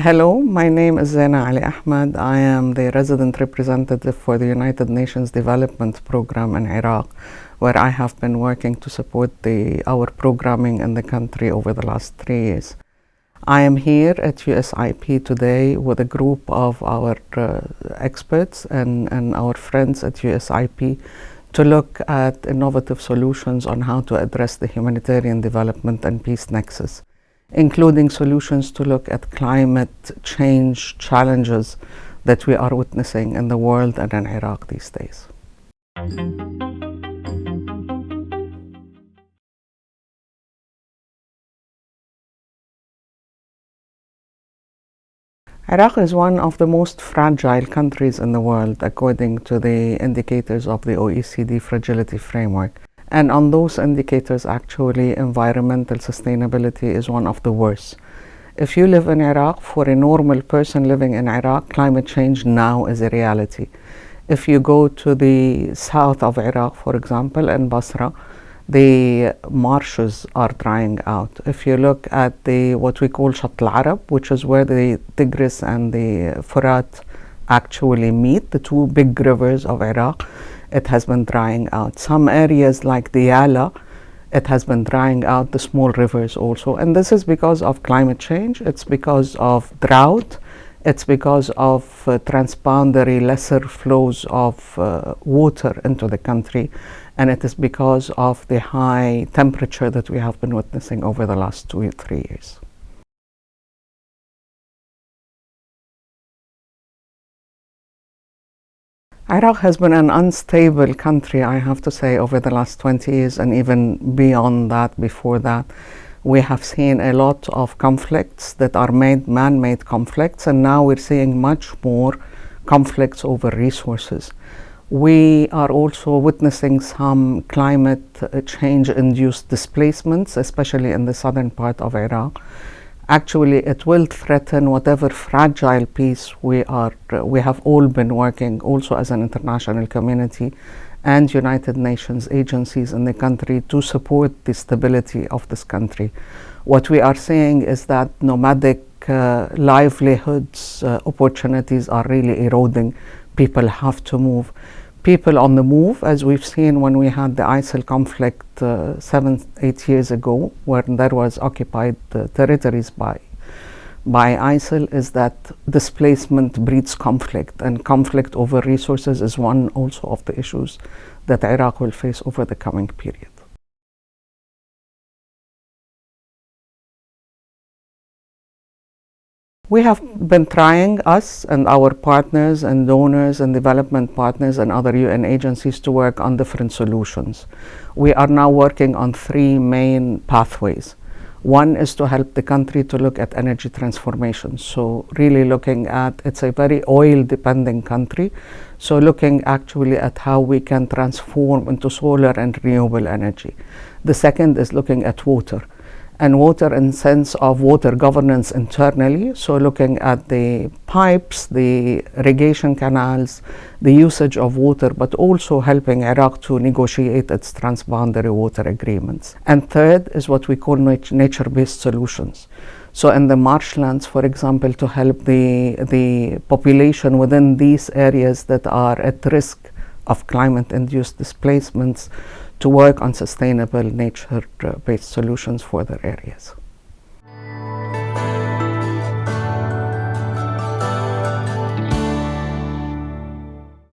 Hello, my name is Zena Ali Ahmed. I am the resident representative for the United Nations Development Program in Iraq, where I have been working to support the, our programming in the country over the last three years. I am here at USIP today with a group of our uh, experts and, and our friends at USIP to look at innovative solutions on how to address the humanitarian development and peace nexus including solutions to look at climate change challenges that we are witnessing in the world and in Iraq these days. Iraq is one of the most fragile countries in the world according to the indicators of the OECD Fragility Framework. And on those indicators, actually, environmental sustainability is one of the worst. If you live in Iraq, for a normal person living in Iraq, climate change now is a reality. If you go to the south of Iraq, for example, in Basra, the marshes are drying out. If you look at the what we call Shatt al-Arab, which is where the Tigris and the Furat actually meet, the two big rivers of Iraq, it has been drying out. Some areas like the Yala, it has been drying out the small rivers also. And this is because of climate change, it's because of drought, it's because of uh, transboundary lesser flows of uh, water into the country, and it is because of the high temperature that we have been witnessing over the last two three years. Iraq has been an unstable country, I have to say, over the last 20 years and even beyond that, before that. We have seen a lot of conflicts that are made man-made conflicts and now we're seeing much more conflicts over resources. We are also witnessing some climate uh, change induced displacements, especially in the southern part of Iraq actually it will threaten whatever fragile peace we are we have all been working also as an international community and United Nations agencies in the country to support the stability of this country. What we are seeing is that nomadic uh, livelihoods uh, opportunities are really eroding. People have to move people on the move, as we've seen when we had the ISIL conflict uh, seven, eight years ago, where there was occupied uh, territories by by ISIL, is that displacement breeds conflict, and conflict over resources is one also of the issues that Iraq will face over the coming period. We have been trying, us and our partners and donors and development partners and other UN agencies to work on different solutions. We are now working on three main pathways. One is to help the country to look at energy transformation. So really looking at, it's a very oil dependent country. So looking actually at how we can transform into solar and renewable energy. The second is looking at water and water in sense of water governance internally. So looking at the pipes, the irrigation canals, the usage of water, but also helping Iraq to negotiate its transboundary water agreements. And third is what we call nat nature-based solutions. So in the marshlands, for example, to help the, the population within these areas that are at risk of climate-induced displacements to work on sustainable nature-based solutions for their areas.